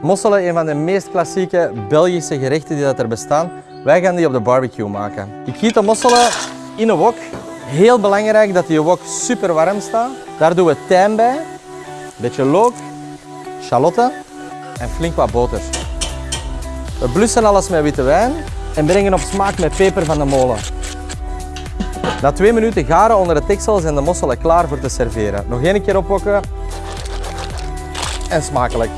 Mosselen, een van de meest klassieke Belgische gerechten die dat er bestaan. Wij gaan die op de barbecue maken. Ik giet de mosselen in een wok. Heel belangrijk dat die wok super warm staat. Daar doen we tijm bij, een beetje look, shalotten en flink wat boter. We blussen alles met witte wijn en brengen op smaak met peper van de molen. Na twee minuten garen onder het deksel zijn de mosselen klaar voor te serveren. Nog één keer opwokken en smakelijk.